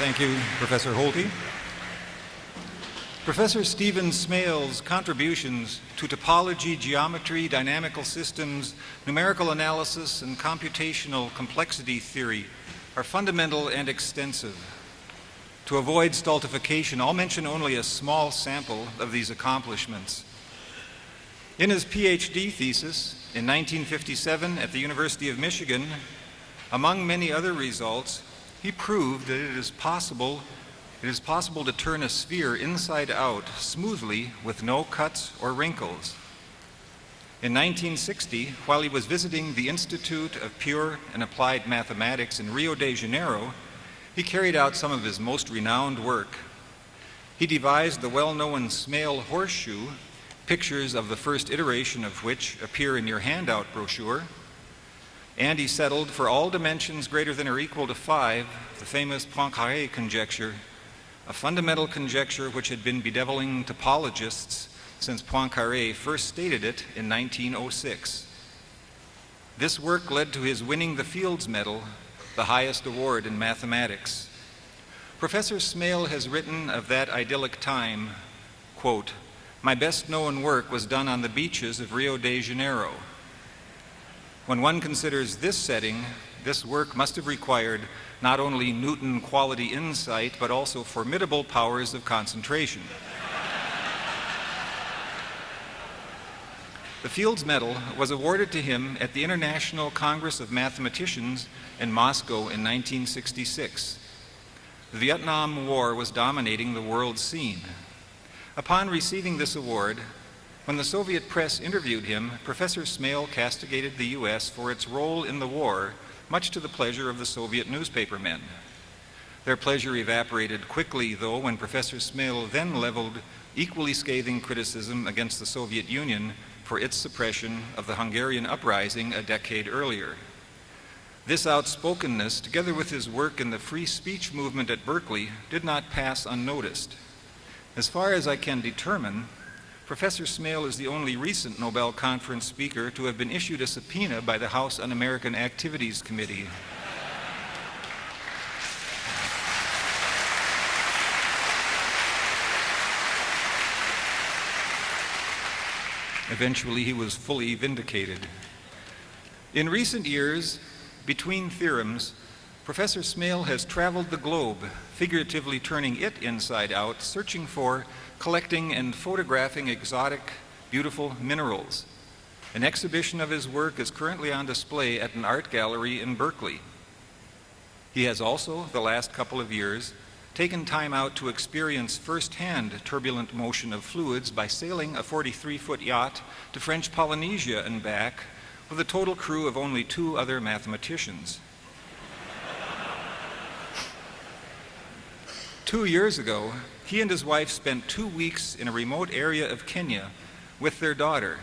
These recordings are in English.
Thank you, Professor Holty. Professor Stephen Smale's contributions to topology, geometry, dynamical systems, numerical analysis, and computational complexity theory are fundamental and extensive. To avoid stultification, I'll mention only a small sample of these accomplishments. In his PhD thesis in 1957 at the University of Michigan, among many other results, he proved that it is possible it is possible to turn a sphere inside out smoothly with no cuts or wrinkles. In 1960, while he was visiting the Institute of Pure and Applied Mathematics in Rio de Janeiro, he carried out some of his most renowned work. He devised the well-known Smale horseshoe, pictures of the first iteration of which appear in your handout brochure, and he settled for all dimensions greater than or equal to 5 the famous Poincaré conjecture, a fundamental conjecture which had been bedeviling topologists since Poincaré first stated it in 1906. This work led to his winning the Fields Medal, the highest award in mathematics. Professor Smale has written of that idyllic time, quote, my best known work was done on the beaches of Rio de Janeiro. When one considers this setting, this work must have required not only Newton quality insight, but also formidable powers of concentration. The Fields Medal was awarded to him at the International Congress of Mathematicians in Moscow in 1966. The Vietnam War was dominating the world scene. Upon receiving this award, when the Soviet press interviewed him, Professor Smale castigated the U.S. for its role in the war, much to the pleasure of the Soviet newspapermen. Their pleasure evaporated quickly, though, when Professor Smale then leveled equally scathing criticism against the Soviet Union for its suppression of the Hungarian uprising a decade earlier. This outspokenness, together with his work in the free speech movement at Berkeley, did not pass unnoticed. As far as I can determine, Professor Smale is the only recent Nobel Conference speaker to have been issued a subpoena by the House Un-American Activities Committee. Eventually, he was fully vindicated. In recent years, between theorems, Professor Smale has traveled the globe, figuratively turning it inside out, searching for collecting and photographing exotic, beautiful minerals. An exhibition of his work is currently on display at an art gallery in Berkeley. He has also, the last couple of years, taken time out to experience firsthand turbulent motion of fluids by sailing a 43-foot yacht to French Polynesia and back with a total crew of only two other mathematicians. Two years ago, he and his wife spent two weeks in a remote area of Kenya with their daughter.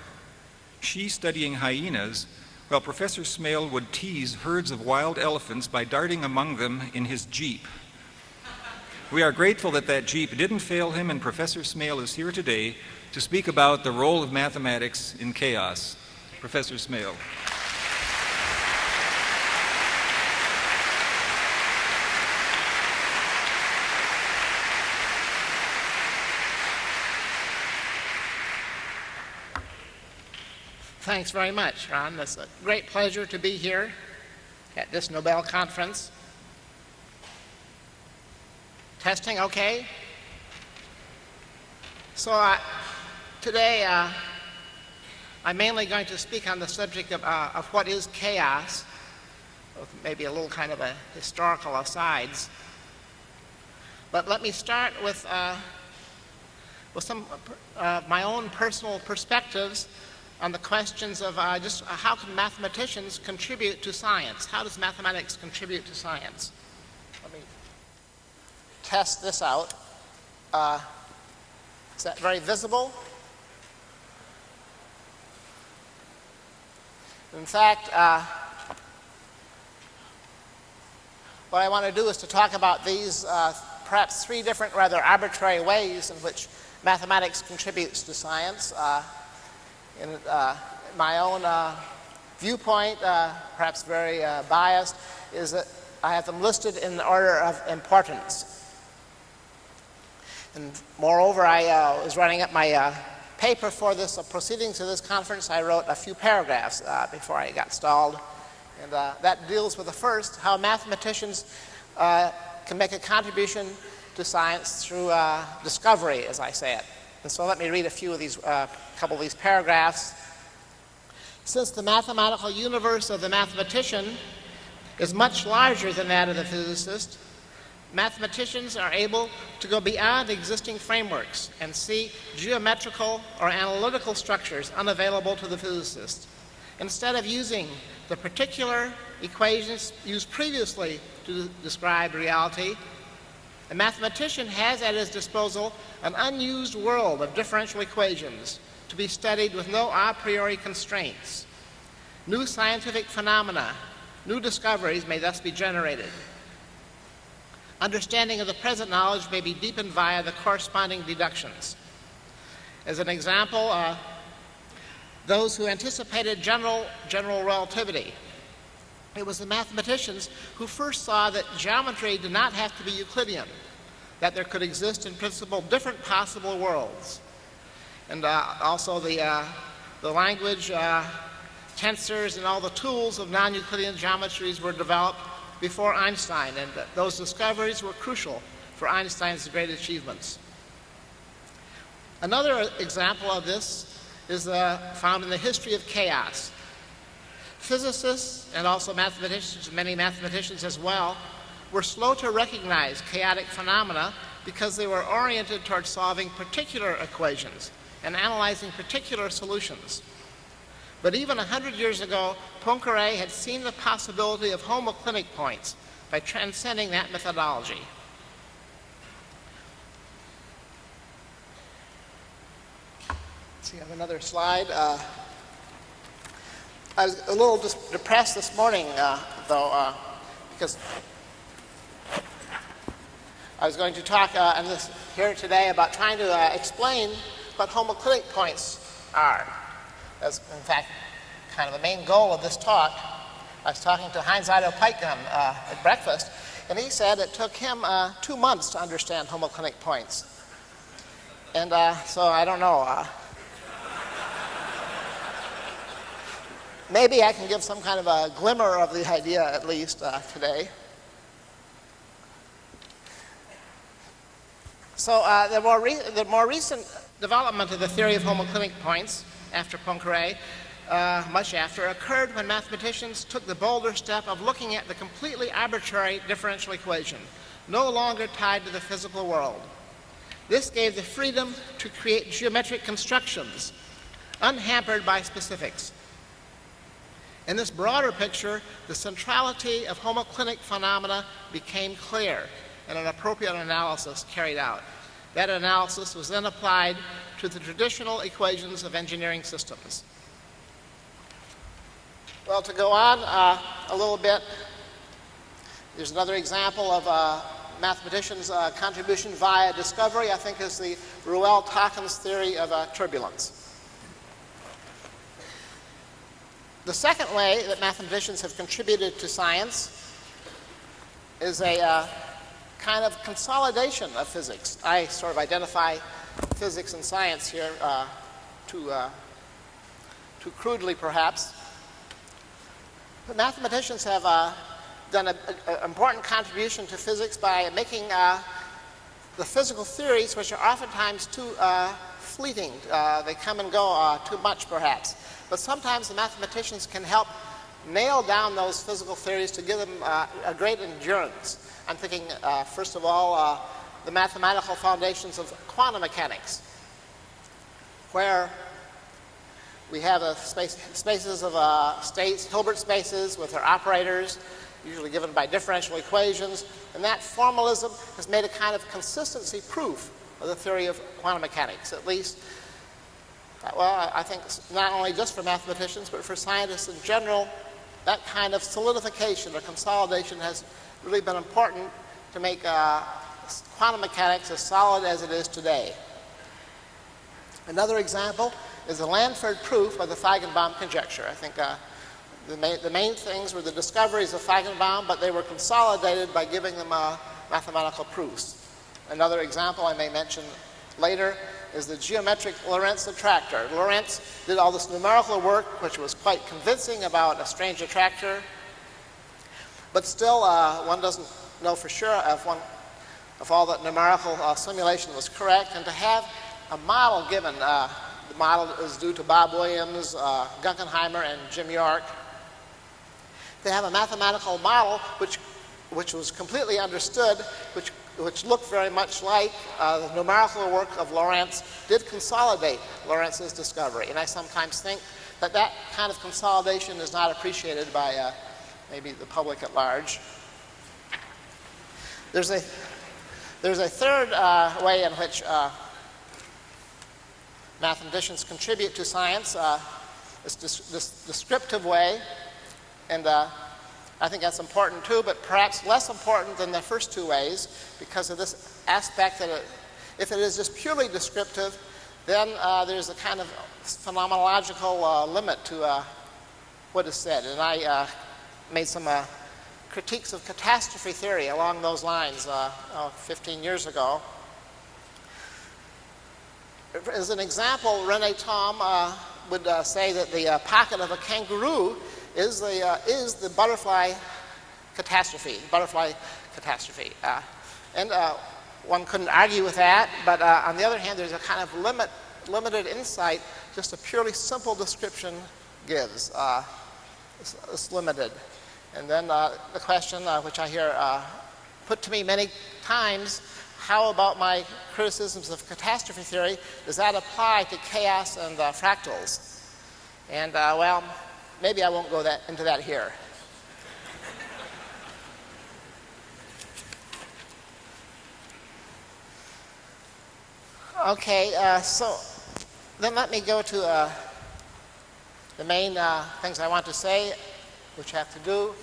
She studying hyenas, while Professor Smale would tease herds of wild elephants by darting among them in his Jeep. We are grateful that that Jeep didn't fail him and Professor Smale is here today to speak about the role of mathematics in chaos. Professor Smale. Thanks very much, Ron. It's a great pleasure to be here at this Nobel conference. Testing okay? So uh, today uh, I'm mainly going to speak on the subject of, uh, of what is chaos, with maybe a little kind of a historical asides. But let me start with, uh, with some of uh, my own personal perspectives on the questions of uh, just uh, how can mathematicians contribute to science? How does mathematics contribute to science? Let me test this out. Uh, is that very visible? In fact, uh, what I want to do is to talk about these uh, perhaps three different rather arbitrary ways in which mathematics contributes to science. In uh, my own uh, viewpoint, uh, perhaps very biased, is that I have them listed in the order of importance. And moreover, I uh, was running up my uh, paper for this uh, proceedings of this conference. I wrote a few paragraphs before I got stalled. And that deals with the first, how mathematicians can make a contribution to science through discovery, as I say it. And so let me read a few of these, a couple of these paragraphs. Since the mathematical universe of the mathematician is much larger than that of the physicist, mathematicians are able to go beyond existing frameworks and see geometrical or analytical structures unavailable to the physicist. Instead of using the particular equations used previously to describe reality, a mathematician has at his disposal an unused world of differential equations to be studied with no a priori constraints. New scientific phenomena, new discoveries may thus be generated. Understanding of the present knowledge may be deepened via the corresponding deductions. As an example, uh, those who anticipated general, general relativity. It was the mathematicians who first saw that geometry did not have to be Euclidean, that there could exist in principle different possible worlds. And uh, also the, uh, the language, uh, tensors, and all the tools of non-Euclidean geometries were developed before Einstein, and those discoveries were crucial for Einstein's great achievements. Another example of this is uh, found in the history of chaos. Physicists and also mathematicians, many mathematicians as well, were slow to recognize chaotic phenomena because they were oriented towards solving particular equations and analyzing particular solutions. But even 100 years ago, Poincaré had seen the possibility of homoclinic points by transcending that methodology. Let's see, I have another slide. Uh, I was a little depressed this morning, uh, though, uh, because I was going to talk uh, this, here today about trying to uh, explain what homoclinic points are. That's, in fact, kind of the main goal of this talk. I was talking to Heinz Otto Peitgen uh, at breakfast, and he said it took him uh, two months to understand homoclinic points. And so I don't know. Maybe I can give some kind of a glimmer of the idea at least uh, today. So uh, the, more the more recent development of the theory of homoclinic points after Poincaré, uh, much after, occurred when mathematicians took the bolder step of looking at the completely arbitrary differential equation, no longer tied to the physical world. This gave the freedom to create geometric constructions, unhampered by specifics. In this broader picture, the centrality of homoclinic phenomena became clear and an appropriate analysis carried out. That analysis was then applied to the traditional equations of engineering systems. Well, to go on uh, a little bit, there's another example of a mathematician's uh, contribution via discovery, I think is the Ruelle-Takens theory of uh, turbulence. The second way that mathematicians have contributed to science is a uh, kind of consolidation of physics. I sort of identify physics and science here uh, too, uh, too crudely, perhaps. But mathematicians have uh, done an important contribution to physics by making uh, the physical theories, which are oftentimes too uh, fleeting. Uh, they come and go too much, perhaps. But sometimes the mathematicians can help nail down those physical theories to give them a great endurance. I'm thinking, uh, first of all, uh, the mathematical foundations of quantum mechanics, where we have space, spaces of uh, states, Hilbert spaces with their operators, usually given by differential equations, and that formalism has made a kind of consistency proof of the theory of quantum mechanics, at least, uh, well, I think not only just for mathematicians, but for scientists in general, that kind of solidification or consolidation has really been important to make uh, quantum mechanics as solid as it is today. Another example is the Lanford proof of the Feigenbaum conjecture. I think uh, The main, the main things were the discoveries of Feigenbaum, but they were consolidated by giving them uh, mathematical proofs. Another example I may mention later is the geometric Lorenz attractor. Lorenz did all this numerical work, which was quite convincing about a strange attractor, but still uh, one doesn't know for sure if, one, if all that numerical uh, simulation was correct, and to have a model given, uh, the model is due to Bob Williams, uh, Guckenheimer, and Jim Yorke, to have a mathematical model which, which was completely understood, which which looked very much like uh, the numerical work of Lorenz, did consolidate Lorenz's discovery. And I sometimes think that that kind of consolidation is not appreciated by uh, maybe the public at large. There's a, there's a third uh, way in which uh, mathematicians contribute to science, uh, this, this, descriptive way. And uh, I think that's important too, but perhaps less important than the first two ways because of this aspect that it, if it is just purely descriptive, then uh, there's a kind of phenomenological uh, limit to uh, what is said. And I uh, made some uh, critiques of catastrophe theory along those lines uh, oh, 15 years ago. As an example, Rene Thom would say that the pocket of a kangaroo is the, uh, is the butterfly catastrophe, butterfly catastrophe. Uh, and uh, one couldn't argue with that, but uh, on the other hand, there's a kind of limit, limited insight just a purely simple description gives. Uh, it's, it's, limited. And then uh, the question, which I hear put to me many times, how about my criticisms of catastrophe theory? Does that apply to chaos and fractals? And well, maybe I won't go that, into that here. Okay, uh, so then let me go to uh, the main uh, things I want to say, which have to do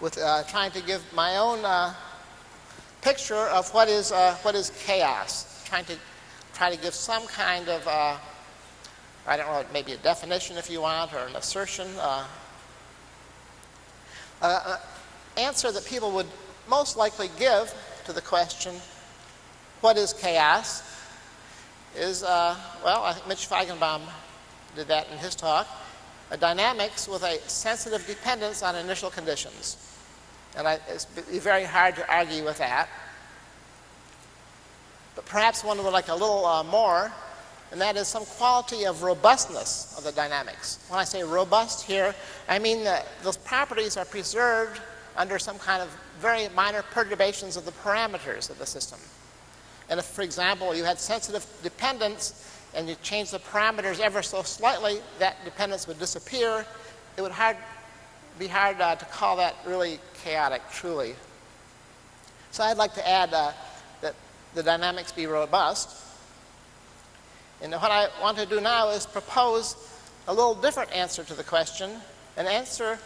with uh, trying to give my own uh, picture of what is, uh, what is chaos, trying to try to give some kind of I don't know, maybe a definition if you want, or an assertion. Uh, uh, answer that people would most likely give to the question, what is chaos, is, uh, well, I think Mitch Feigenbaum did that in his talk, a dynamics with a sensitive dependence on initial conditions. And I, it's very hard to argue with that. But perhaps one would like a little uh, more and that is some quality of robustness of the dynamics. When I say robust here, I mean that those properties are preserved under some kind of very minor perturbations of the parameters of the system. And if, for example, you had sensitive dependence and you change the parameters ever so slightly, that dependence would disappear. It would hard, be hard uh, to call that really chaotic, truly. So I'd like to add uh, that the dynamics be robust. And what I want to do now is propose a little different answer to the question, an answer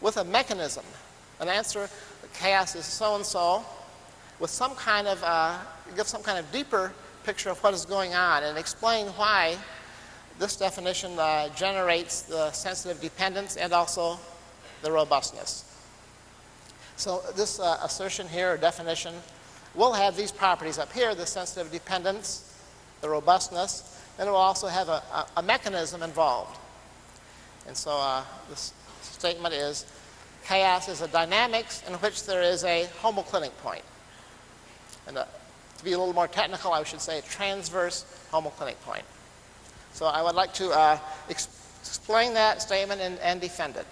with a mechanism, an answer that chaos is so-and-so, with some kind of, uh, give some kind of deeper picture of what is going on and explain why this definition uh, generates the sensitive dependence and also the robustness. So this uh, assertion here, or definition, will have these properties up here, the sensitive dependence, the robustness, and it will also have a, a, a mechanism involved. And so uh, this statement is, chaos is a dynamics in which there is a homoclinic point. And uh, to be a little more technical, I should say a transverse homoclinic point. So I would like to uh, explain that statement and, and defend it.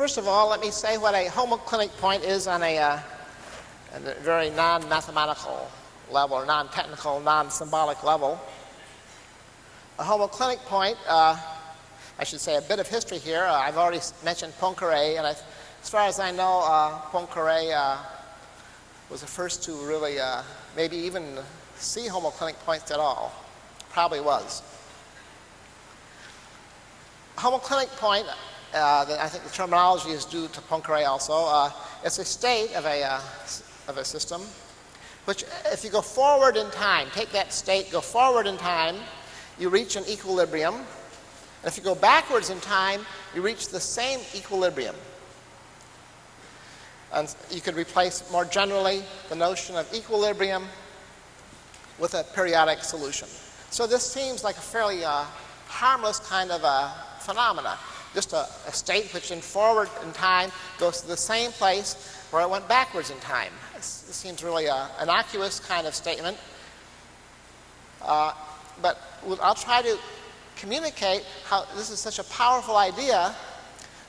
First of all, let me say what a homoclinic point is on a, uh, a very non-mathematical level, or non-technical, non-symbolic level. A homoclinic point, uh, I should say a bit of history here. Uh, I've already mentioned Poincare, and I, as far as I know, uh, Poincare uh, was the first to really uh, maybe even see homoclinic points at all. Probably was. Homoclinic point uh, I think the terminology is due to Poincare also. Uh, it's a state of a, uh, of a system which, if you go forward in time, take that state, go forward in time, you reach an equilibrium. And if you go backwards in time, you reach the same equilibrium. And you could replace more generally the notion of equilibrium with a periodic solution. So this seems like a fairly uh, harmless kind of a phenomena. Just a, a, state which in forward in time goes to the same place where it went backwards in time. This, seems really an innocuous kind of statement. Uh, but I'll try to communicate how this is such a powerful idea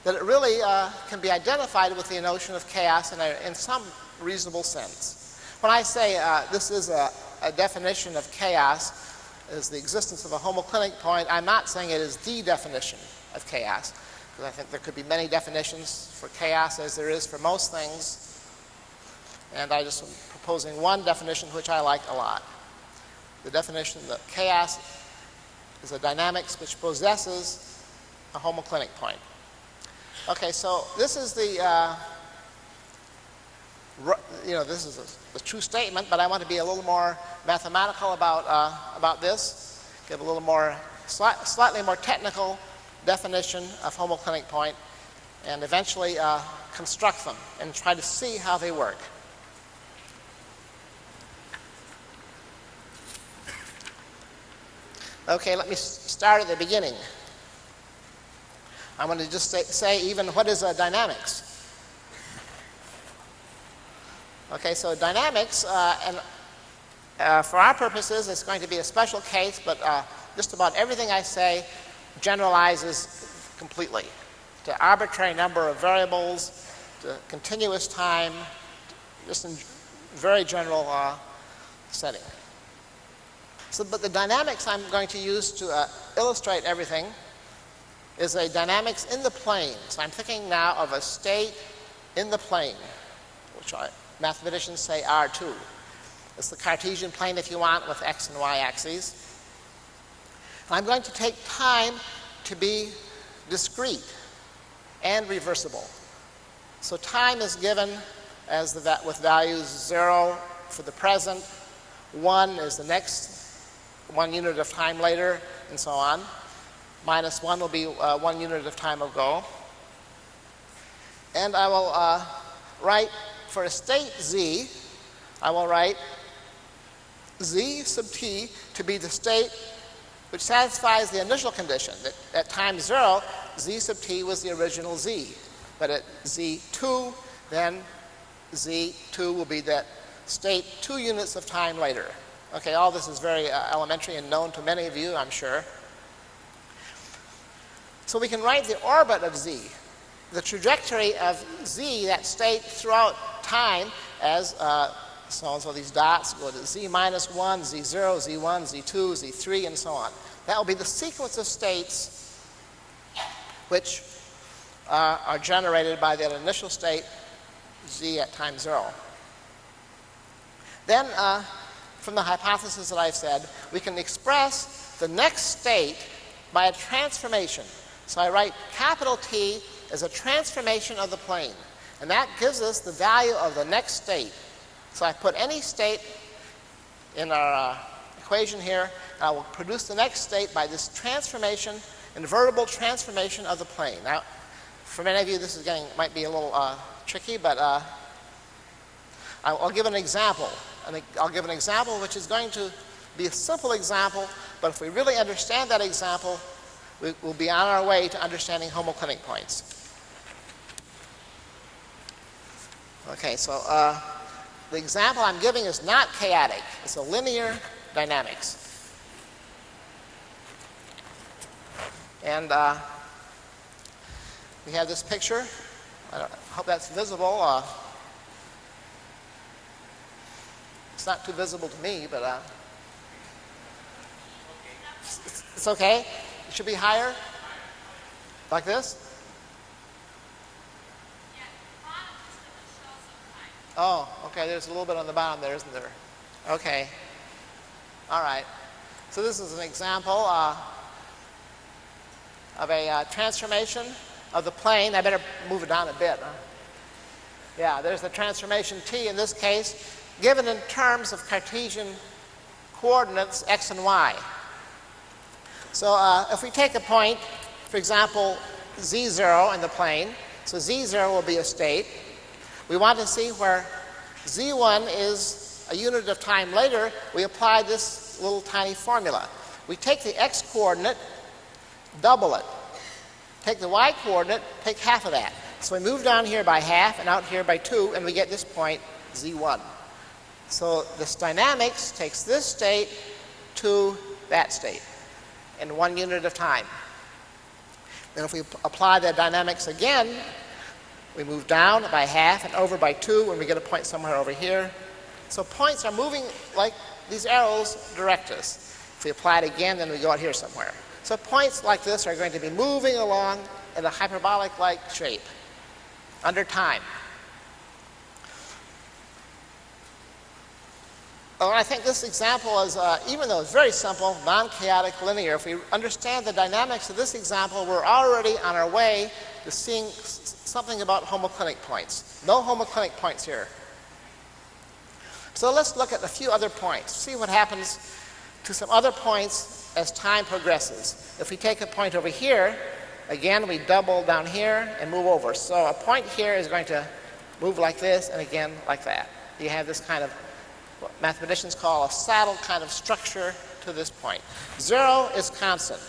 that it really uh, can be identified with the notion of chaos in, a, in some reasonable sense. When I say uh, this is a, a, definition of chaos, is the existence of a homoclinic point, I'm not saying it is the definition of chaos, because I think there could be many definitions for chaos as there is for most things. And I just am proposing one definition which I like a lot. The definition that chaos is a dynamics which possesses a homoclinic point. Okay, so this is the, uh, you know, this is a, the true statement, but I want to be a little more mathematical about, uh, about this, give a little more, sli slightly more technical definition of homoclinic point, and eventually uh, construct them and try to see how they work. Okay, let me start at the beginning. I'm going to just say, say even what is uh, dynamics. Okay, so dynamics, uh, and uh, for our purposes, it's going to be a special case, but uh, just about everything I say generalizes completely to arbitrary number of variables, to continuous time, just in very general uh, setting. So, but the dynamics I'm going to use to uh, illustrate everything is a dynamics in the plane. So I'm thinking now of a state in the plane, which I, mathematicians say R2. It's the Cartesian plane, if you want, with x and y axes. I'm going to take time to be discrete and reversible. So time is given as the, with values 0 for the present, 1 is the next one unit of time later, and so on minus 1 will be uh, one unit of time ago. And I will uh, write for a state z, I will write z sub t to be the state which satisfies the initial condition. That at time 0, z sub t was the original z. But at z2, then z2 will be that state two units of time later. Okay, all this is very uh, elementary and known to many of you, I'm sure. So we can write the orbit of z, the trajectory of z, that state throughout time as uh, so and so these dots go to z minus 1, z0, z1, z2, z3, and so on. That will be the sequence of states which uh, are generated by that initial state z at time 0. Then, uh, from the hypothesis that I've said, we can express the next state by a transformation. So I write capital T as a transformation of the plane. And that gives us the value of the next state. So I put any state in our uh, equation here, and I will produce the next state by this transformation, invertible transformation of the plane. Now, for many of you, this is getting might be a little uh, tricky, but uh, I'll give an example. And I'll give an example which is going to be a simple example, but if we really understand that example, we will be on our way to understanding homoclinic points. Okay, so uh, the example I'm giving is not chaotic. It's a linear dynamics. And uh, we have this picture. I hope that's visible. Uh, it's not too visible to me, but uh, it's, it's okay. It should be higher? Like this? Oh, okay, there's a little bit on the bottom there, isn't there? Okay. All right. So this is an example uh, of a uh, transformation of the plane. I better move it down a bit. Huh? Yeah, there's the transformation t in this case, given in terms of Cartesian coordinates x and y. So uh, if we take a point, for example, z0 in the plane, so z0 will be a state. We want to see where z1 is a unit of time later, we apply this little tiny formula. We take the x coordinate, double it. Take the y coordinate, take half of that. So we move down here by half and out here by 2, and we get this point, z1. So this dynamics takes this state to that state in one unit of time. Then if we apply the dynamics again, we move down by half and over by 2, and we get a point somewhere over here. So points are moving like these arrows direct us. If we apply it again, then we go out here somewhere. So points like this are going to be moving along in a hyperbolic-like shape under time. Well, I think this example is, uh, even though it's very simple, non-chaotic linear, if we understand the dynamics of this example, we're already on our way to seeing something about homoclinic points. No homoclinic points here. So let's look at a few other points, see what happens to some other points as time progresses. If we take a point over here, again, we double down here and move over. So a point here is going to move like this and again like that. You have this kind of what mathematicians call a saddle kind of structure to this point. Zero is constant.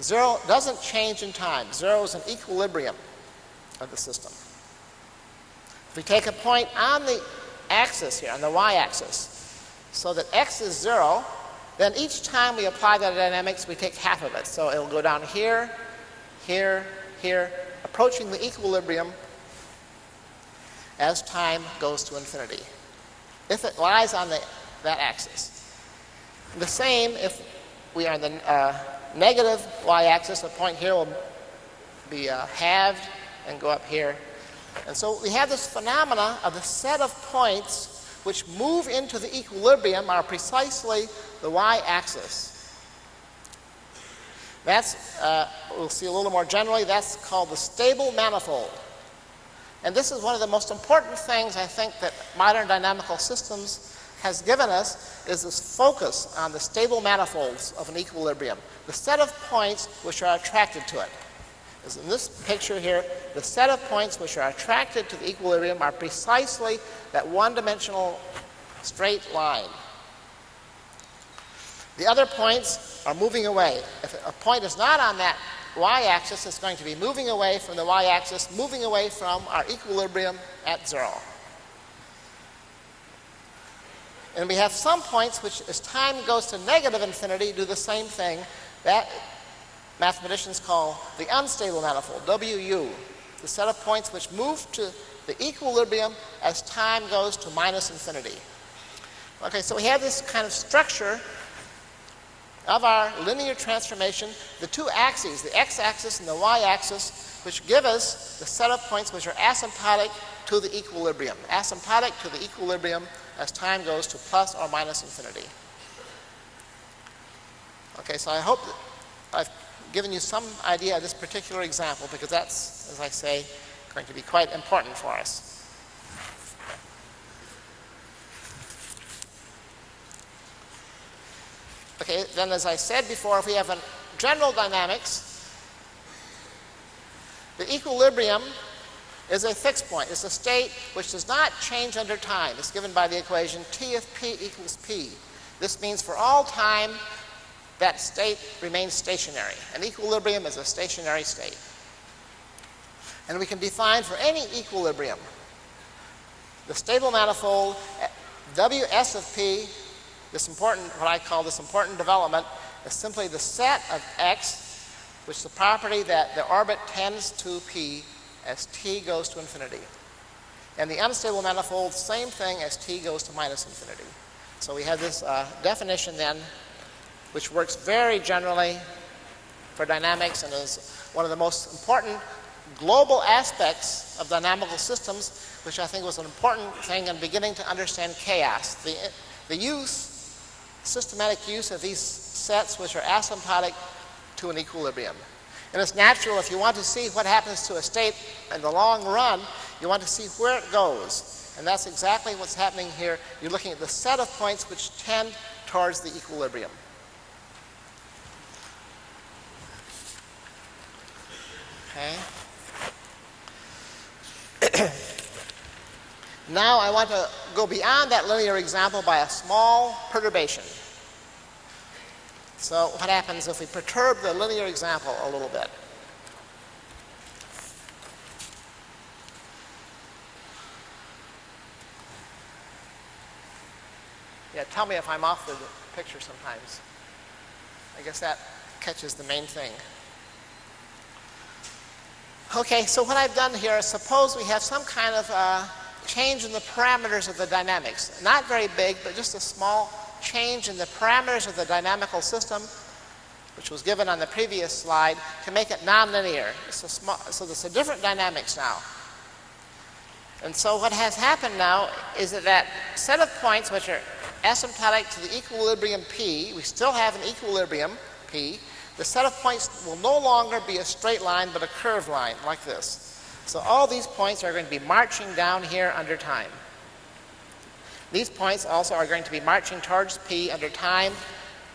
Zero doesn't change in time. Zero is an equilibrium of the system. If we take a point on the axis here, on the y-axis, so that x is zero, then each time we apply the dynamics, we take half of it. So it'll go down here, here, here, approaching the equilibrium as time goes to infinity. If it lies on the, that axis. The same if we are on the uh, negative y-axis, the point here will be uh, halved and go up here. And so we have this phenomena of the set of points which move into the equilibrium are precisely the y-axis. That's, uh, we'll see a little more generally, that's called the stable manifold. And this is one of the most important things I think that modern dynamical systems has given us is this focus on the stable manifolds of an equilibrium, the set of points which are attracted to it. As in this picture here, the set of points which are attracted to the equilibrium are precisely that one-dimensional straight line. The other points are moving away. If a point is not on that y-axis, it's going to be moving away from the y-axis, moving away from our equilibrium at zero. And we have some points which, as time goes to negative infinity, do the same thing. That mathematicians call the unstable manifold, WU, the set of points which move to the equilibrium as time goes to minus infinity. Okay, so we have this kind of structure of our linear transformation, the two axes, the x-axis and the y-axis, which give us the set of points which are asymptotic to the equilibrium, asymptotic to the equilibrium as time goes to plus or minus infinity. Okay, so I hope I've given you some idea of this particular example because that's, as I say, going to be quite important for us. Okay, then as I said before, if we have a general dynamics, the equilibrium is a fixed point. It's a state which does not change under time. It's given by the equation T of P equals P. This means for all time, that state remains stationary. An equilibrium is a stationary state. And we can define for any equilibrium the stable manifold Ws of P, this important, what I call this important development, is simply the set of x, which the property that the orbit tends to P as t goes to infinity. And the unstable manifold, same thing as t goes to minus infinity. So we have this uh, definition then which works very generally for dynamics and is one of the most important global aspects of dynamical systems, which I think was an important thing in beginning to understand chaos. The, the use, systematic use of these sets which are asymptotic to an equilibrium. And it's natural if you want to see what happens to a state in the long run, you want to see where it goes. And that's exactly what's happening here. You're looking at the set of points which tend towards the equilibrium. Okay. now I want to go beyond that linear example by a small perturbation. So what happens if we perturb the linear example a little bit? Yeah, tell me if I'm off the picture sometimes. I guess that catches the main thing. Okay, so what I've done here is suppose we have some kind of uh, change in the parameters of the dynamics. Not very big, but just a small change in the parameters of the dynamical system, which was given on the previous slide, to make it nonlinear. So, small, so there's a different dynamics now. And so what has happened now is that that set of points which are asymptotic to the equilibrium P, we still have an equilibrium P, the set of points will no longer be a straight line but a curved line like this. So all these points are going to be marching down here under time. These points also are going to be marching towards P under time.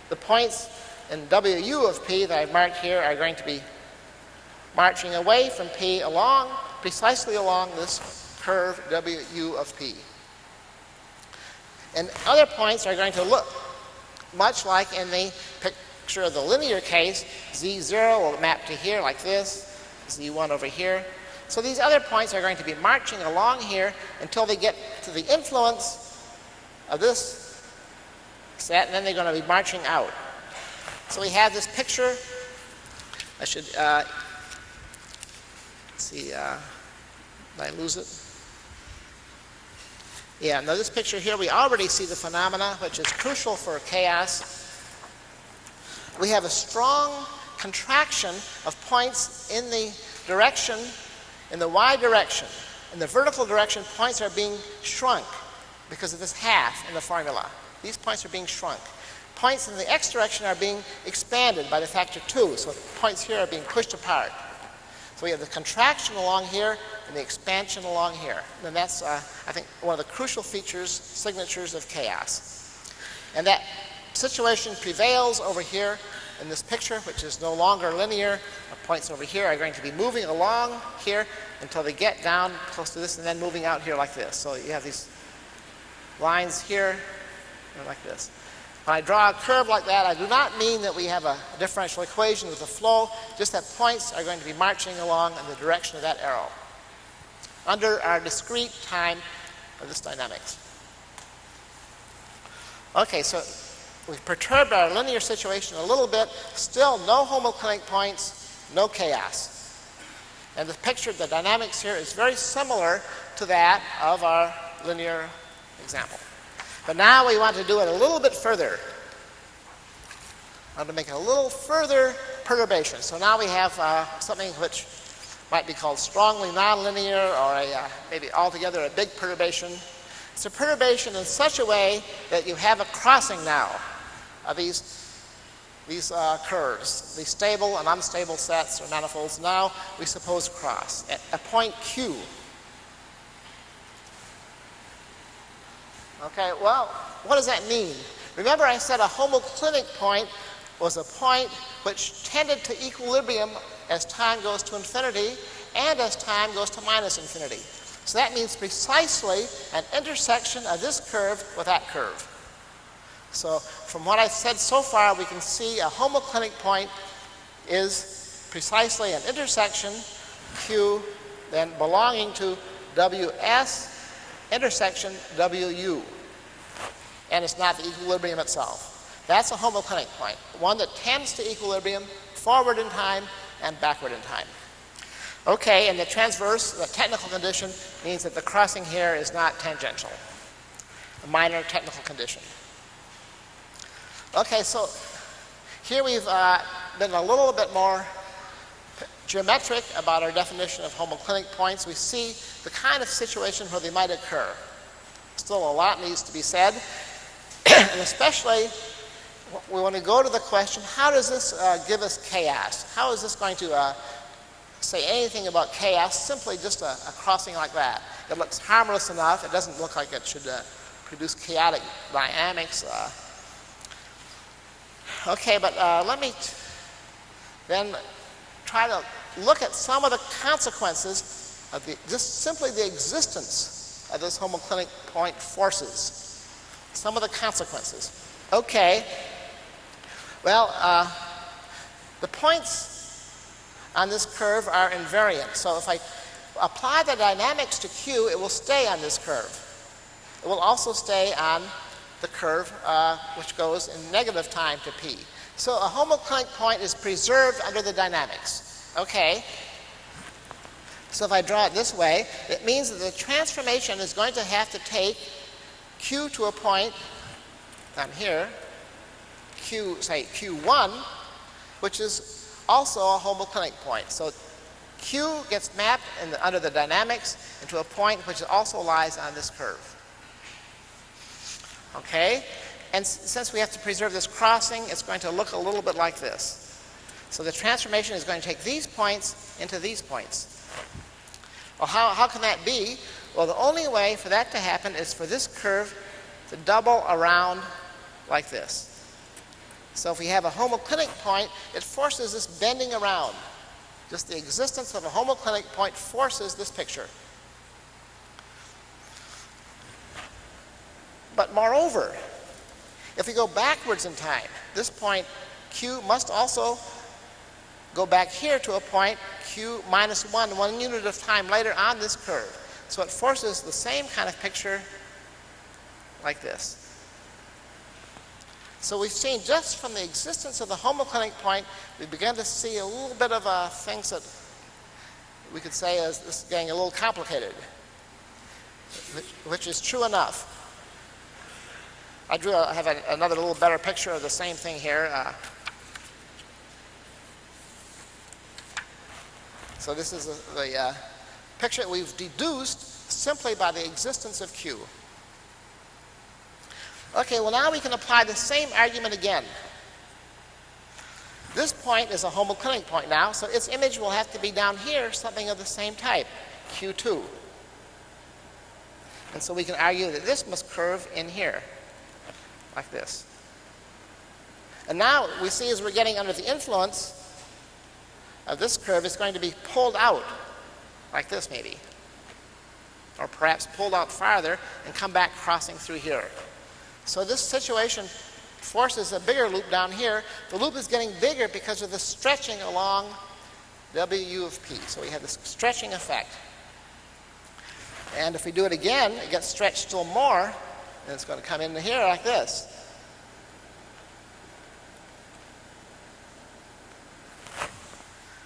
The points in WU of P that I've marked here are going to be marching away from P along, precisely along this curve WU of P. And other points are going to look much like in the picture of the linear case. Z0 will map to here like this, Z1 over here. So these other points are going to be marching along here until they get to the influence of this set, and then they're going to be marching out. So we have this picture. I should uh, see. Uh, did I lose it? Yeah, now this picture here, we already see the phenomena, which is crucial for chaos. We have a strong contraction of points in the direction, in the y direction. In the vertical direction, points are being shrunk because of this half in the formula. These points are being shrunk. Points in the x direction are being expanded by the factor 2, so points here are being pushed apart. So we have the contraction along here and the expansion along here. And that's, uh, I think, one of the crucial features, signatures of chaos. And that situation prevails over here in this picture, which is no longer linear. The points over here are going to be moving along here until they get down close to this and then moving out here like this. So you have these lines here uh, like this. When I draw a curve like that, I do not mean that we have a differential equation with a flow, just that points are going to be marching along in the direction of that arrow under our discrete time of this dynamics. Okay, so we've perturbed our linear situation a little bit, still no homoclinic points, no chaos. And the picture of the dynamics here is very similar to that of our linear example. But now we want to do it a little bit further. I want to make a little further perturbation. So now we have uh, something which might be called strongly nonlinear or a, uh, maybe altogether a big perturbation. It's a perturbation in such a way that you have a crossing now of these, these uh, curves. These stable and unstable sets or manifolds now we suppose cross at a point Q. Okay, well, what does that mean? Remember I said a homoclinic point was a point which tended to equilibrium as time goes to infinity and as time goes to minus infinity. So that means precisely an intersection of this curve with that curve. So from what I've said so far, we can see a homoclinic point is precisely an intersection Q then belonging to WS intersection WU. And it's not the equilibrium itself. That's a homoclinic point, one that tends to equilibrium forward in time and backward in time. Okay, and the transverse, the technical condition, means that the crossing here is not tangential. A minor technical condition. Okay, so here we've uh, been a little bit more geometric about our definition of homoclinic points. We see the kind of situation where they might occur. Still a lot needs to be said, and especially we want to go to the question, how does this uh, give us chaos? How is this going to uh, say anything about chaos? Simply just a, a, crossing like that. It looks harmless enough. It doesn't look like it should uh, produce chaotic dynamics. Okay, but uh, let me then try to look at some of the consequences of the, just simply the existence of this homoclinic point forces. Some of the consequences. Okay, well, uh, the points on this curve are invariant. So if I apply the dynamics to Q, it will stay on this curve. It will also stay on the curve uh, which goes in negative time to P. So a homoclinic point is preserved under the dynamics. Okay. So if I draw it this way, it means that the transformation is going to have to take Q to a point down here, Q, say Q1, which is also a homoclinic point. So Q gets mapped the, under the dynamics into a point which also lies on this curve. Okay? And since we have to preserve this crossing, it's going to look a little bit like this. So the transformation is going to take these points into these points. Well, how, how can that be? Well, the only way for that to happen is for this curve to double around like this. So if we have a homoclinic point, it forces this bending around. Just the existence of a homoclinic point forces this picture. But moreover, if we go backwards in time, this point q must also go back here to a point q minus 1, one unit of time later on this curve. So it forces the same kind of picture like this. So we've seen just from the existence of the homoclinic point, we begin to see a little bit of uh, things that we could say is this is getting a little complicated, which, which is true enough. I drew a, have a, another little better picture of the same thing here. Uh, so this is a, the uh, picture that we've deduced simply by the existence of Q. Okay, well now we can apply the same argument again. This point is a homoclinic point now, so its image will have to be down here, something of the same type, Q2. And so we can argue that this must curve in here, like this. And now we see as we're getting under the influence of this curve, it's going to be pulled out, like this maybe. Or perhaps pulled out farther and come back crossing through here. So this situation forces a bigger loop down here. The loop is getting bigger because of the stretching along WU of P. So we have this stretching effect. And if we do it again, it gets stretched still more, and it's going to come into here like this.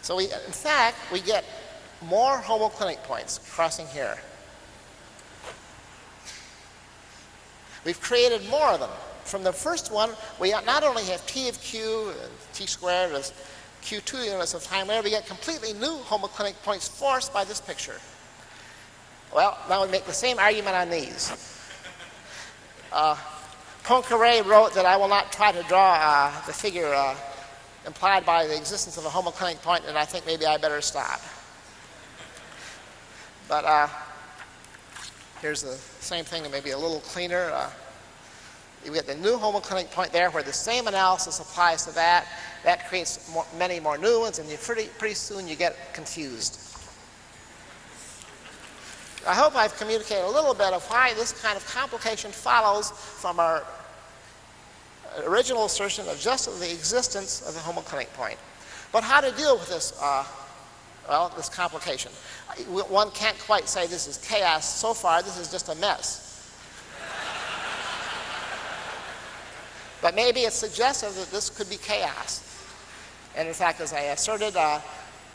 So we, in fact, we get more homoclinic points crossing here. We've created more of them. From the first one, we not only have t of q, t squared as q2 units of time later, we get completely new homoclinic points forced by this picture. Well, now we make the same argument on these. Uh, Poincaré wrote that I will not try to draw uh, the figure uh, implied by the existence of a homoclinic point, and I think maybe I better stop. But uh, Here's the same thing, maybe a little cleaner. Uh, you get the new homoclinic point there where the same analysis applies to that. That creates more, many more new ones, and pretty, pretty soon you get confused. I hope I've communicated a little bit of why this kind of complication follows from our original assertion of just the existence of the homoclinic point. But how to deal with this uh, well, this complication. One can't quite say this is chaos. So far, this is just a mess. but maybe it's suggestive that this could be chaos. And in fact, as I asserted, uh,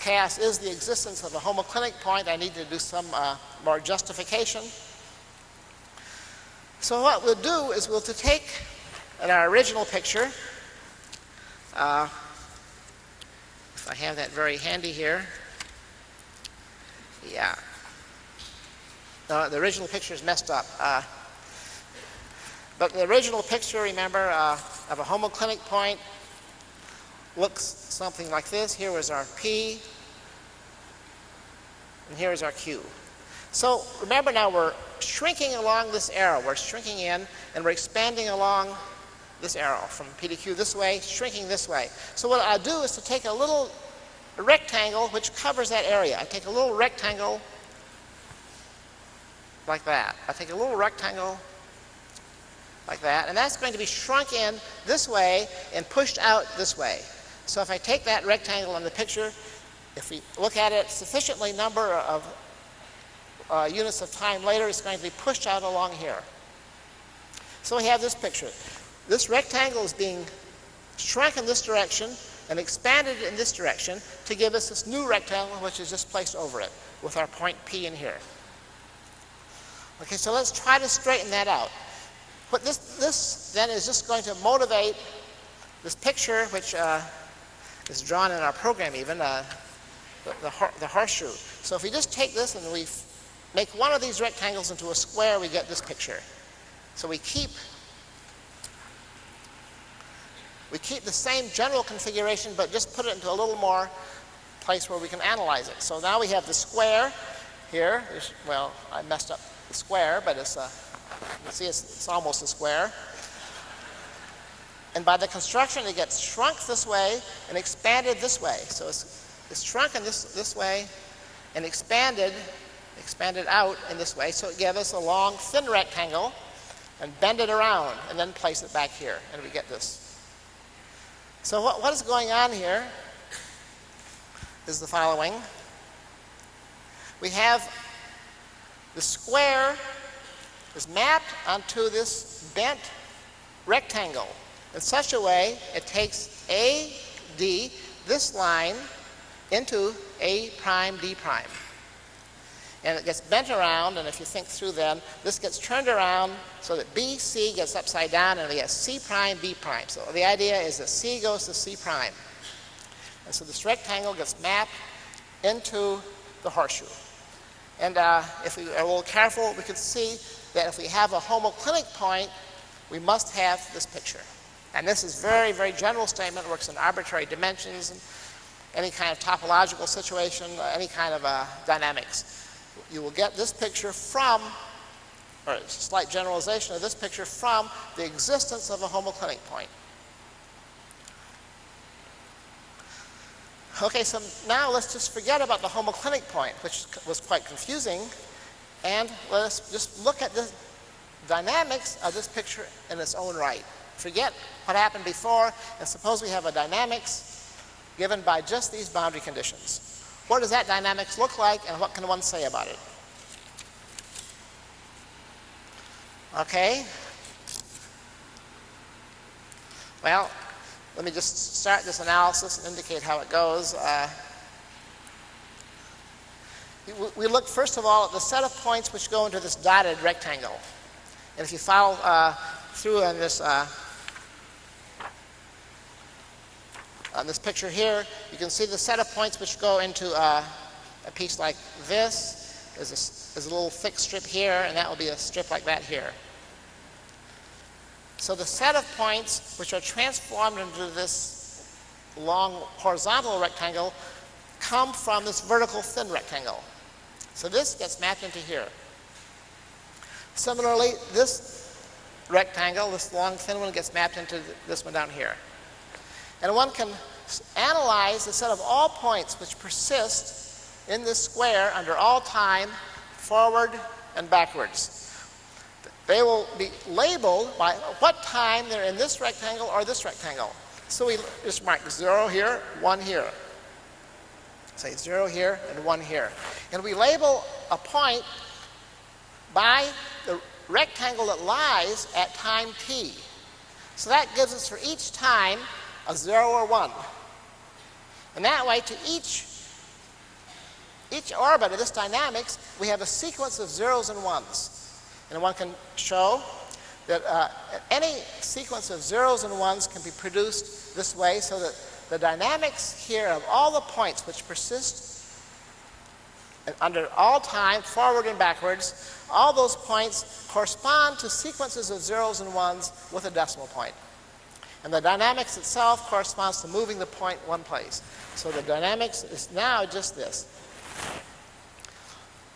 chaos is the existence of a homoclinic point. I need to do some uh, more justification. So what we'll do is we'll take in our original picture, uh, if I have that very handy here, yeah. Uh, the original picture is messed up. Uh, but the original picture, remember, uh, of a homoclinic point looks something like this. Here is our P, and here is our Q. So remember now we're shrinking along this arrow. We're shrinking in, and we're expanding along this arrow from P to Q this way, shrinking this way. So what I'll do is to take a little rectangle which covers that area. I take a little rectangle like that. I take a little rectangle like that, and that's going to be shrunk in this way and pushed out this way. So if I take that rectangle in the picture, if we look at it sufficiently number of uh, units of time later, it's going to be pushed out along here. So we have this picture. This rectangle is being shrunk in this direction and expanded in this direction to give us this new rectangle which is just placed over it with our point P in here. Okay, so let's try to straighten that out. What this, this then is just going to motivate this picture which uh, is drawn in our program even, uh, the, the, the horseshoe. So if we just take this and we make one of these rectangles into a square, we get this picture. So we keep we keep the same general configuration, but just put it into a little more place where we can analyze it. So now we have the square here. Well, I messed up the square, but it's a, you see it's, it's almost a square. And by the construction, it gets shrunk this way and expanded this way. So it's, it's shrunk in this, this way and expanded, expanded out in this way. So it gives us a long, thin rectangle and bend it around and then place it back here. And we get this so what, what is going on here is the following. We have the square is mapped onto this bent rectangle in such a way it takes AD, this line, into A prime D prime and it gets bent around, and if you think through then, this gets turned around so that BC gets upside down, and we get C prime, B prime. So the idea is that C goes to C prime. And so this rectangle gets mapped into the horseshoe. And uh, if we are a little careful, we can see that if we have a homoclinic point, we must have this picture. And this is very, very general statement, works in arbitrary dimensions, and any kind of topological situation, any kind of uh, dynamics you will get this picture from, or a slight generalization of this picture from the existence of a homoclinic point. Okay, so now let's just forget about the homoclinic point, which was quite confusing, and let's just look at the dynamics of this picture in its own right. Forget what happened before, and suppose we have a dynamics given by just these boundary conditions. What does that dynamics look like and what can one say about it? Okay. Well, let me just start this analysis and indicate how it goes. Uh, we look first of all at the set of points which go into this dotted rectangle. And if you follow uh, through on this uh, On this picture here, you can see the set of points which go into uh, a piece like this. There's a, there's a little thick strip here, and that will be a strip like that here. So the set of points which are transformed into this long horizontal rectangle come from this vertical thin rectangle. So this gets mapped into here. Similarly, this rectangle, this long thin one, gets mapped into this one down here. And one can analyze the set of all points which persist in this square under all time, forward and backwards. They will be labeled by what time they're in this rectangle or this rectangle. So we just mark 0 here, 1 here. Say 0 here and 1 here. And we label a point by the rectangle that lies at time t. So that gives us for each time a 0 or 1. And that way, to each, each orbit of this dynamics, we have a sequence of zeros and ones. And one can show that uh, any sequence of zeros and ones can be produced this way so that the dynamics here of all the points which persist under all time, forward and backwards, all those points correspond to sequences of zeros and ones with a decimal point. And the dynamics itself corresponds to moving the point one place. So the dynamics is now just this.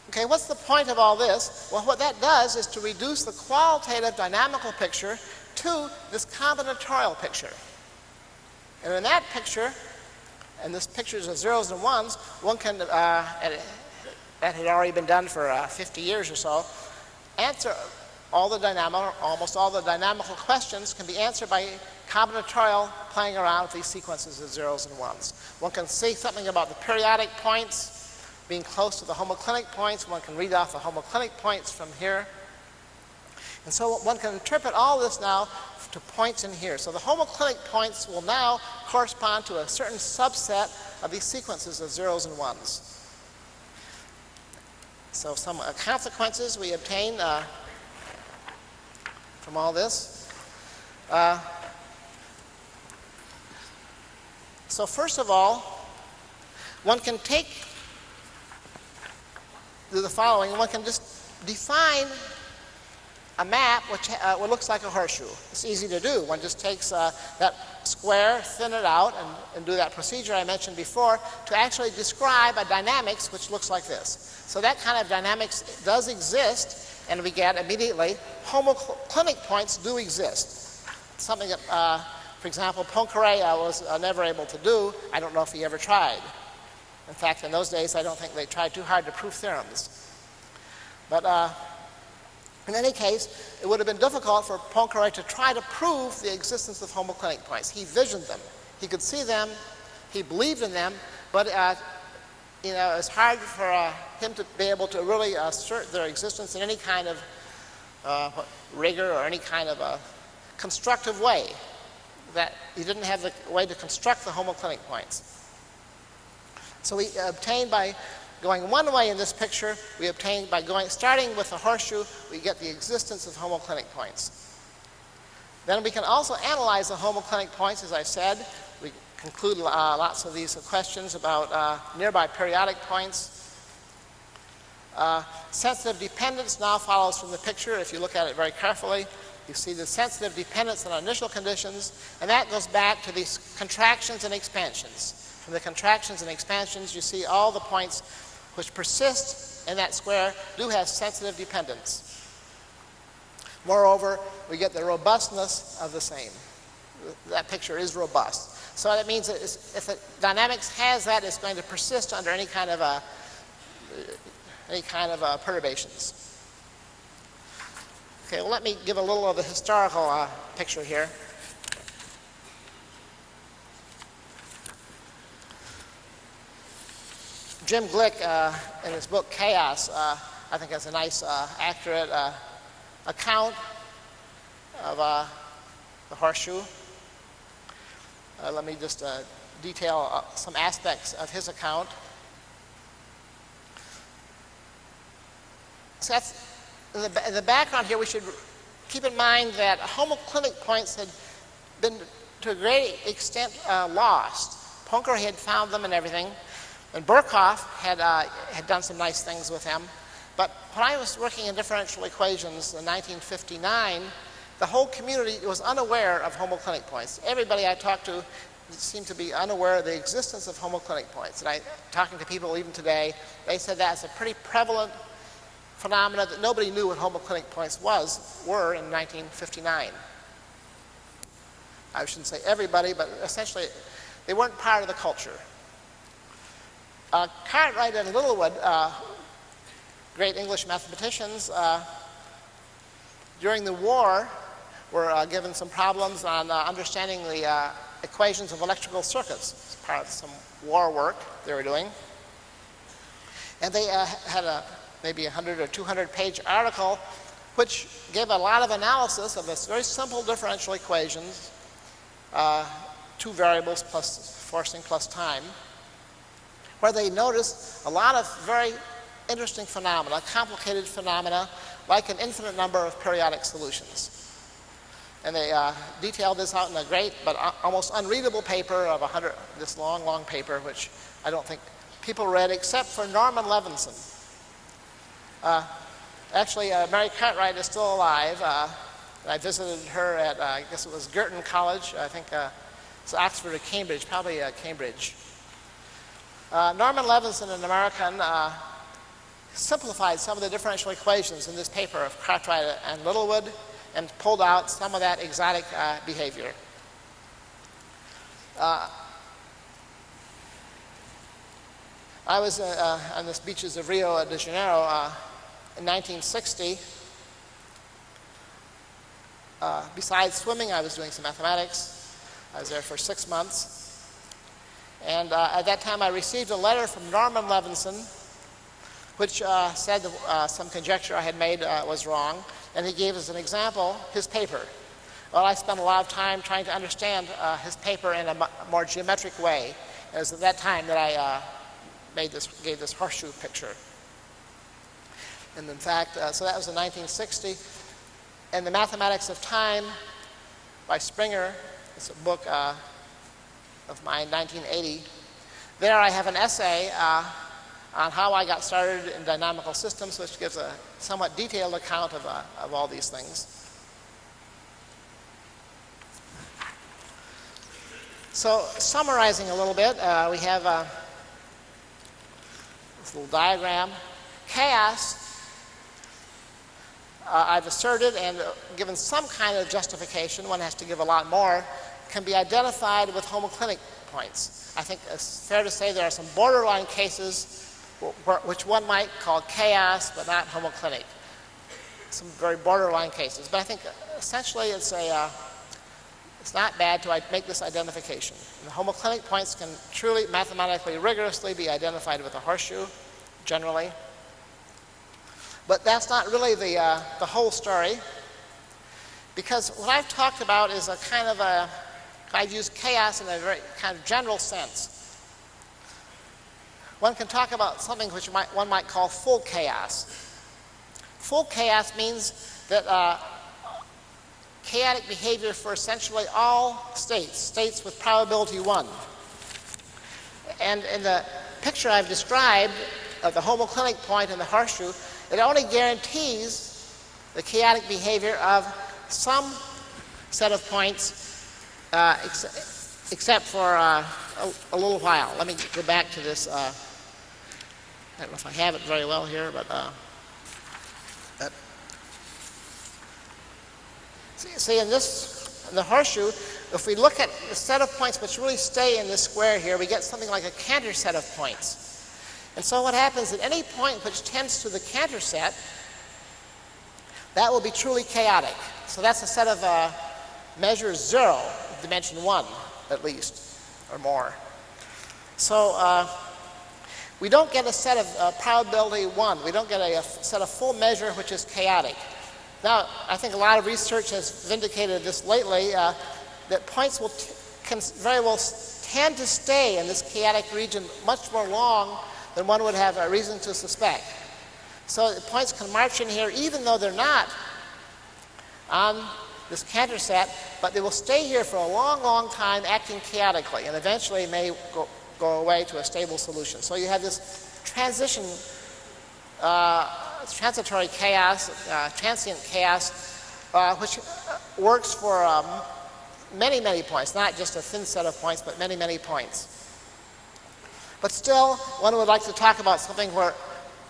Okay, what's the point of all this? Well, what that does is to reduce the qualitative dynamical picture to this combinatorial picture. And in that picture, and this picture is of zeros and ones, one can, uh, that had already been done for uh, 50 years or so, answer all the dynamical, almost all the dynamical questions can be answered by combinatorial playing around with these sequences of zeros and ones. One can say something about the periodic points being close to the homoclinic points. One can read off the homoclinic points from here. And so one can interpret all this now to points in here. So the homoclinic points will now correspond to a certain subset of these sequences of zeros and ones. So some uh, consequences we obtain uh, from all this. Uh, so first of all, one can take the following. One can just define a map which, uh, looks like a horseshoe. It's easy to do. One just takes uh, that square, thin it out, and, and, do that procedure I mentioned before to actually describe a dynamics which looks like this. So that kind of dynamics does exist, and we get immediately homoclinic points do exist. Something that, uh, for example, Poincare uh, was uh, never able to do. I don't know if he ever tried. In fact, in those days, I don't think they tried too hard to prove theorems. But uh, in any case, it would have been difficult for Poincare to try to prove the existence of homoclinic points. He visioned them. He could see them. He believed in them. But, uh, you know, it's hard for uh, him to be able to really assert their existence in any kind of uh, rigor or any kind of a constructive way. That he didn't have the way to construct the homoclinic points. So we obtain by Going one way in this picture, we obtain by going, starting with a horseshoe, we get the existence of homoclinic points. Then we can also analyze the homoclinic points, as I said. We conclude uh, lots of these questions about uh, nearby periodic points. Uh, sensitive dependence now follows from the picture. If you look at it very carefully, you see the sensitive dependence on initial conditions, and that goes back to these contractions and expansions. From the contractions and expansions, you see all the points which persist in that square do have sensitive dependence. Moreover, we get the robustness of the same. That picture is robust. So that means that if the dynamics has that, it's going to persist under any kind of a, any kind of uh, perturbations. Okay, well, let me give a little of the historical uh, picture here. Jim Gleick, uh, in his book Chaos, uh, I think has a nice, uh, accurate uh, account of uh, the horseshoe. Uh, let me just detail some aspects of his account. So that's, in the, the background here, we should keep in mind that homoclinic points had been to a great extent lost. Poincare had found them and everything, and Birkhoff had, uh, had done some nice things with them. But when I was working in differential equations in 1959, the whole community was unaware of homoclinic points. Everybody I talked to seemed to be unaware of the existence of homoclinic points. And I, talking to people even today, they said that's a pretty prevalent phenomenon that nobody knew what homoclinic points was, were in 1959. I shouldn't say everybody, but essentially they weren't part of the culture. Uh, Cartwright and Littlewood, uh, great English mathematicians, uh, during the war were uh, given some problems on uh, understanding the uh, equations of electrical circuits as part of some war work they were doing. And they had a maybe a 100 or 200 page article which gave a lot of analysis of this very simple differential equations, two variables plus forcing plus time where they noticed a lot of very interesting phenomena, complicated phenomena, like an infinite number of periodic solutions. And they uh, detailed this out in a great but almost unreadable paper of 100, this long, long paper, which I don't think people read except for Norman Levinson. Uh, actually, uh, Mary Cartwright is still alive. Uh, I visited her at, I guess it was Girton College, I think it's Oxford or Cambridge, probably Cambridge. Norman Levinson, an American, simplified some of the differential equations in this paper of Cartwright and Littlewood and pulled out some of that exotic uh, behavior. Uh, I was uh, on the beaches of Rio de Janeiro in 1960. Uh, besides swimming, I was doing some mathematics. I was there for six months. And uh, at that time, I received a letter from Norman Levinson, which uh, said that, some conjecture I had made was wrong. And he gave us an example, his paper. Well, I spent a lot of time trying to understand his paper in a more geometric way. It was at that time that I made this, gave this horseshoe picture. And in fact, uh, so that was in 1960. And The Mathematics of Time by Springer, it's a book uh, of mine, 1980. There I have an essay uh, on how I got started in dynamical systems, which gives a somewhat detailed account of, uh, of all these things. So summarizing a little bit, uh, we have uh, this little diagram. Chaos, uh, I've asserted and given some kind of justification, one has to give a lot more, can be identified with homoclinic points. I think it's fair to say there are some borderline cases which one might call chaos but not homoclinic. Some very borderline cases. But I think essentially it's a uh, it's not bad to make this identification. And the homoclinic points can truly mathematically rigorously be identified with a horseshoe, generally. But that's not really the, uh, the whole story, because what I've talked about is a kind of a, I've used chaos in a very kind of general sense. One can talk about something which might, one might call full chaos. Full chaos means that uh, chaotic behavior for essentially all states, states with probability 1. And in the picture I've described of the homoclinic point and the horseshoe, it only guarantees the chaotic behavior of some set of points uh, ex except for uh, a, a, little while. Let me go back to this. Uh, I don't know if I have it very well here, but uh, See, in this, in the horseshoe, if we look at the set of points which really stay in this square here, we get something like a Cantor set of points. And so what happens at any point which tends to the Cantor set, that will be truly chaotic. So that's a set of uh, measures zero, dimension one at least, or more. So uh, we don't get a set of uh, probability one. We don't get a, a set of full measure which is chaotic. Now, I think a lot of research has vindicated this lately, uh, that points will can very well tend to stay in this chaotic region much more long than one would have a reason to suspect. So the points can march in here even though they're not on this Cantor set, but they will stay here for a long, long time acting chaotically and eventually may go, go away to a stable solution. So you have this transition uh, transitory chaos, uh, transient chaos, uh, which works for um, many, many points, not just a thin set of points, but many, many points. But still, one would like to talk about something where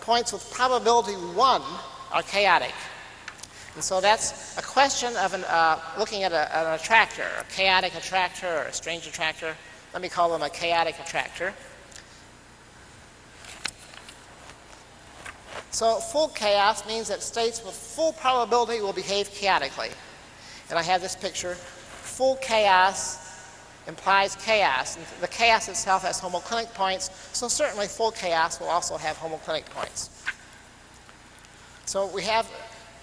points with probability 1 are chaotic. And so that's a question of an, uh, looking at a, an attractor, a chaotic attractor or a strange attractor. Let me call them a chaotic attractor. So full chaos means that states with full probability will behave chaotically. And I have this picture. Full chaos implies chaos. And the chaos itself has homoclinic points, so certainly full chaos will also have homoclinic points. So we have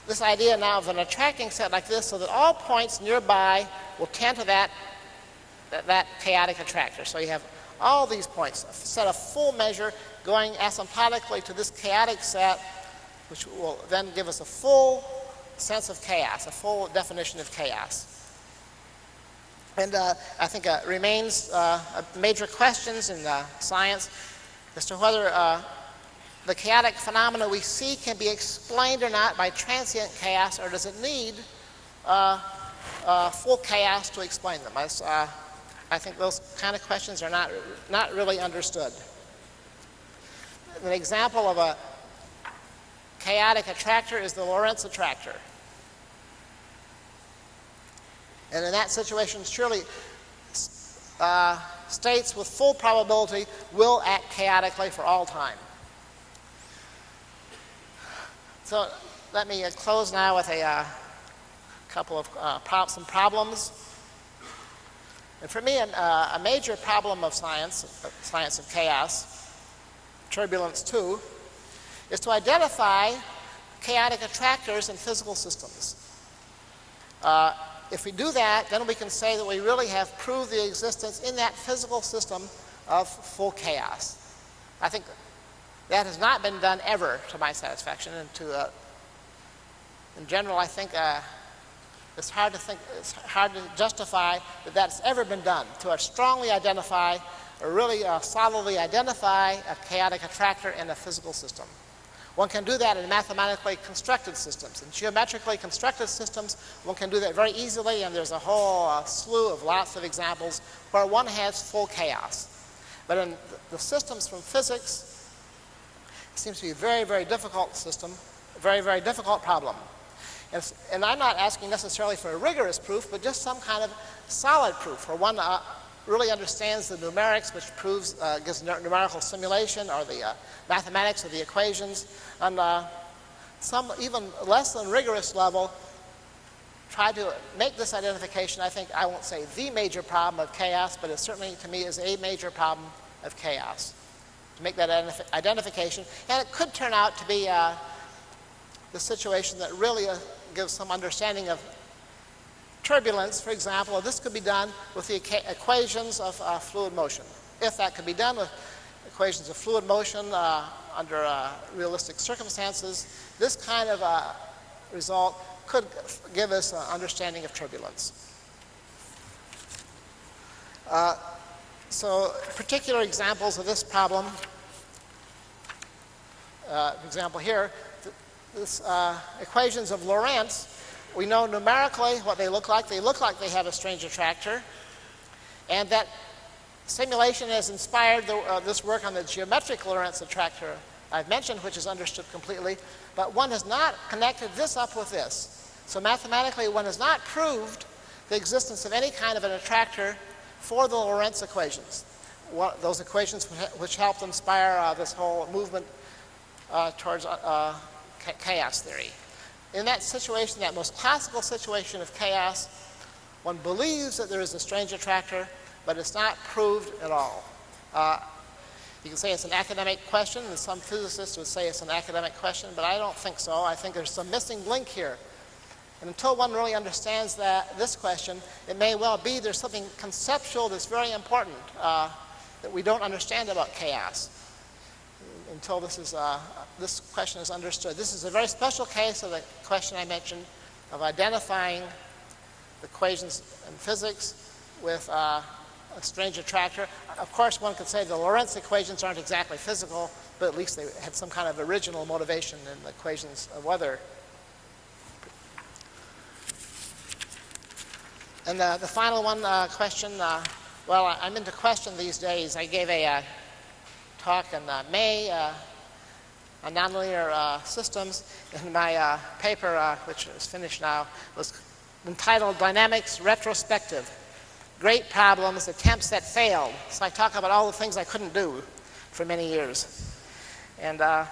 this idea now of an attracting set like this so that all points nearby will tend to that, that, that chaotic attractor. So you have all these points, a set of full measure going asymptotically to this chaotic set, which will then give us a full sense of chaos, a full definition of chaos. And uh, I think uh, remains uh, major questions in science as to whether uh, the chaotic phenomena we see can be explained or not by transient chaos, or does it need uh, uh, full chaos to explain them. Uh, I think those kind of questions are not, not really understood. An example of a chaotic attractor is the Lorenz attractor. And in that situation, surely uh, states with full probability will act chaotically for all time. So let me uh, close now with a uh, couple of uh, some problems. And for me, an, uh, a major problem of science, science of chaos, turbulence too, is to identify chaotic attractors in physical systems. If we do that, then we can say that we really have proved the existence in that physical system of full chaos. I think that has not been done ever to my satisfaction. And to, uh, in general, I think uh, it's hard to think, it's hard to justify that that's ever been done, to strongly identify or really uh, solidly identify a chaotic attractor in a physical system. One can do that in mathematically constructed systems. In geometrically constructed systems, one can do that very easily, and there's a whole uh, slew of lots of examples where one has full chaos. But in the systems from physics, it seems to be a very, very difficult system, a very, very difficult problem. And, and I'm not asking necessarily for a rigorous proof, but just some kind of solid proof, where one uh, really understands the numerics, which proves, uh, gives numerical simulation, or the uh, mathematics of the equations, and uh, some even less than rigorous level try to make this identification, I think, I won't say the major problem of chaos, but it certainly to me is a major problem of chaos. To make that identif identification, and it could turn out to be uh, the situation that really uh, gives some understanding of turbulence, for example, this could be done with the equations of uh, fluid motion. If that could be done with equations of fluid motion uh, under uh, realistic circumstances, this kind of uh, result could give us an understanding of turbulence. Uh, so particular examples of this problem, uh, example here, th this equations of Lorenz we know numerically what they look like. They look like they have a strange attractor. And that simulation has inspired the, uh, this work on the geometric Lorenz attractor I've mentioned, which is understood completely. But one has not connected this up with this. So mathematically, one has not proved the existence of any kind of an attractor for the Lorenz equations. Those equations which helped inspire uh, this whole movement uh, towards uh, uh, chaos theory in that situation, that most classical situation of chaos, one believes that there is a strange attractor, but it's not proved at all. Uh, you can say it's an academic question, and some physicists would say it's an academic question, but I don't think so. I think there's some missing link here. And until one really understands that, this question, it may well be there's something conceptual that's very important uh, that we don't understand about chaos until this, is, uh, this question is understood. This is a very special case of the question I mentioned of identifying equations in physics with uh, a strange attractor. Of course, one could say the Lorenz equations aren't exactly physical, but at least they had some kind of original motivation in the equations of weather. And the, the final one uh, question, uh, well, I'm into question these days. I gave a uh, talk in uh, May uh, on nonlinear uh, systems. And my uh, paper, uh, which is finished now, was entitled Dynamics Retrospective. Great Problems, Attempts That Failed. So I talk about all the things I couldn't do for many years. And uh,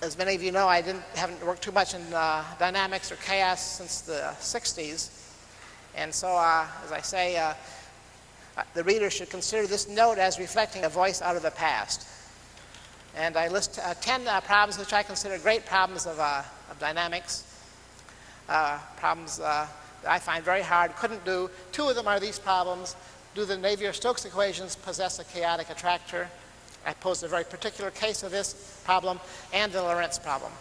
as many of you know, I didn't, haven't worked too much in dynamics or chaos since the 60s. And so, as I say, uh, the reader should consider this note as reflecting a voice out of the past. And I list uh, 10 uh, problems which I consider great problems of, uh, of dynamics, uh, problems uh, that I find very hard, couldn't do. Two of them are these problems. Do the Navier-Stokes equations possess a chaotic attractor? I posed a very particular case of this problem and the Lorenz problem.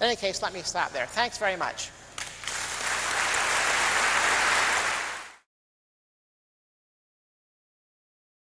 In any case, let me stop there. Thanks very much.